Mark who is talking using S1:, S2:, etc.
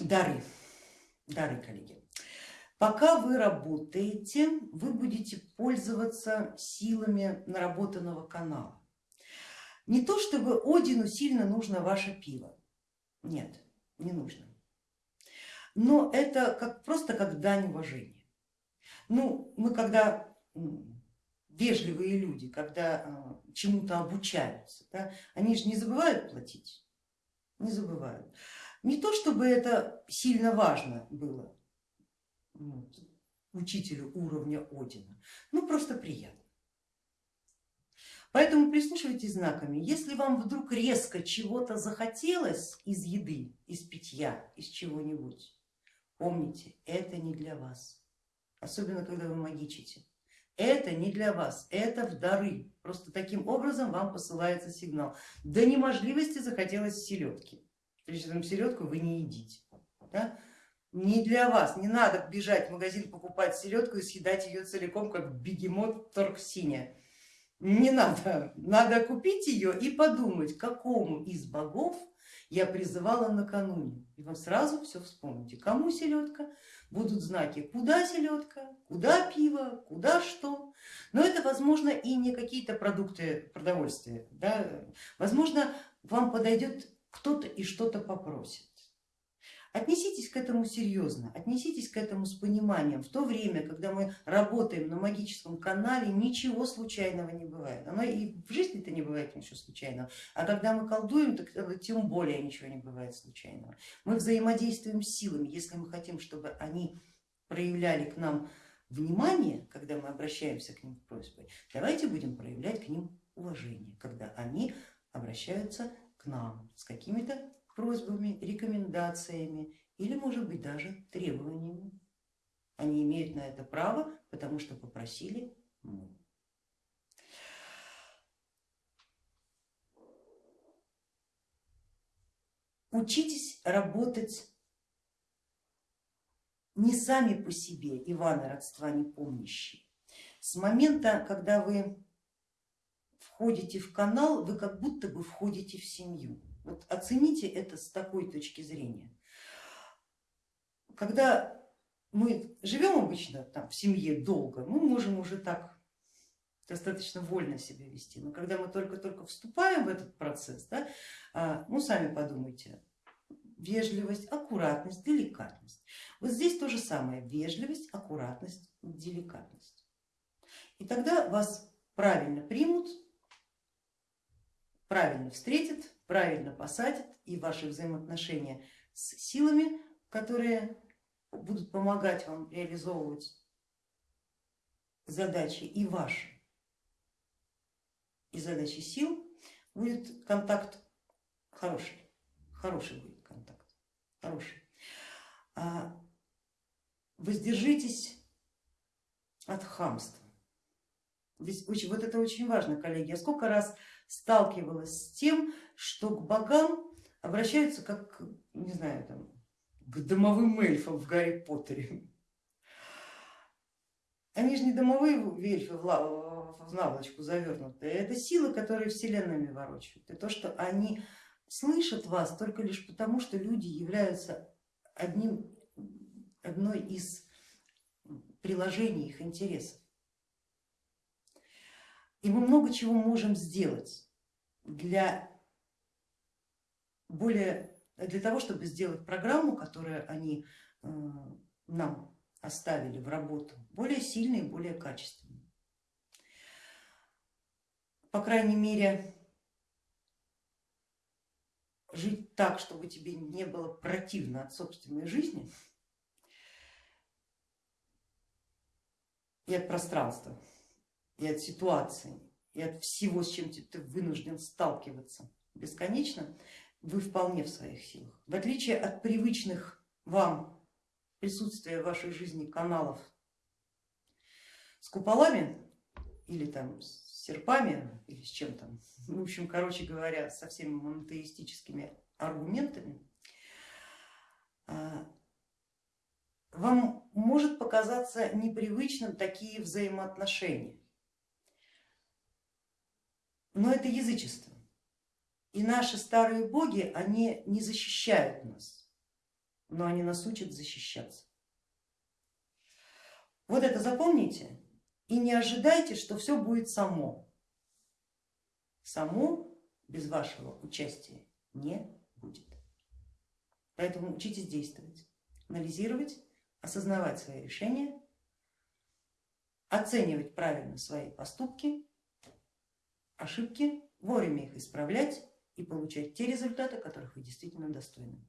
S1: Дары, дары, коллеги. Пока вы работаете, вы будете пользоваться силами наработанного канала. Не то чтобы Одину сильно нужно ваше пиво, нет, не нужно. Но это как, просто как дань уважения. Ну, мы когда вежливые люди, когда а, чему-то обучаются, да, они же не забывают платить, не забывают. Не то чтобы это сильно важно было вот, учителю уровня Одина, ну просто приятно. Поэтому прислушивайтесь знаками. Если вам вдруг резко чего-то захотелось из еды, из питья, из чего-нибудь, помните, это не для вас. Особенно, когда вы магичите. Это не для вас, это в дары. Просто таким образом вам посылается сигнал. До неможливости захотелось селедки. Причем селедку вы не едите. Да? Не для вас, не надо бежать в магазин покупать селедку и съедать ее целиком, как бегемот торксиня не надо, надо купить ее и подумать, какому из богов я призывала накануне. И вы сразу все вспомните, кому селедка, будут знаки, куда селедка, куда пиво, куда что. Но это возможно и не какие-то продукты продовольствия. Да? Возможно, вам подойдет кто-то и что-то попросит. Отнеситесь к этому серьезно, отнеситесь к этому с пониманием. В то время, когда мы работаем на магическом канале, ничего случайного не бывает. Оно и в жизни-то не бывает ничего случайного. А когда мы колдуем, так тем более ничего не бывает случайного. Мы взаимодействуем с силами. Если мы хотим, чтобы они проявляли к нам внимание, когда мы обращаемся к ним с просьбой, давайте будем проявлять к ним уважение, когда они обращаются нам с какими-то просьбами, рекомендациями или может быть даже требованиями. Они имеют на это право, потому что попросили мы. Учитесь работать не сами по себе, Ивана родства не помнящие. С момента, когда вы входите в канал, вы как будто бы входите в семью. Вот оцените это с такой точки зрения. Когда мы живем обычно там, в семье долго, мы можем уже так достаточно вольно себя вести, но когда мы только-только вступаем в этот процесс, да, а, ну сами подумайте, вежливость, аккуратность, деликатность. Вот здесь то же самое, вежливость, аккуратность, деликатность. И тогда вас правильно примут, правильно встретят, правильно посадят и ваши взаимоотношения с силами, которые будут помогать вам реализовывать задачи и ваши, и задачи сил, будет контакт хороший, хороший будет контакт, хороший. А воздержитесь от хамства. Вот это очень важно, коллеги. Я сколько раз сталкивалась с тем, что к богам обращаются как, не знаю, там, к домовым эльфам в Гарри Поттере. Они же не домовые эльфы в наволочку завернутые, это силы, которые вселенными ворочают. И то, что они слышат вас только лишь потому, что люди являются одним, одной из приложений их интересов. И мы много чего можем сделать для более для того, чтобы сделать программу, которую они э, нам оставили в работу, более сильной и более качественной. По крайней мере, жить так, чтобы тебе не было противно от собственной жизни и от пространства, и от ситуации, и от всего, с чем ты вынужден сталкиваться бесконечно, вы вполне в своих силах. В отличие от привычных вам присутствия в вашей жизни каналов с куполами или там с серпами или с чем там, в общем, короче говоря, со всеми монотеистическими аргументами, а, вам может показаться непривычным такие взаимоотношения, но это язычество. И наши старые боги, они не защищают нас. но они нас учат защищаться. Вот это запомните и не ожидайте, что все будет само. Само без вашего участия не будет. Поэтому учитесь действовать, анализировать, осознавать свои решения, оценивать правильно свои поступки, ошибки, вовремя их исправлять и получать те результаты, которых вы действительно достойны.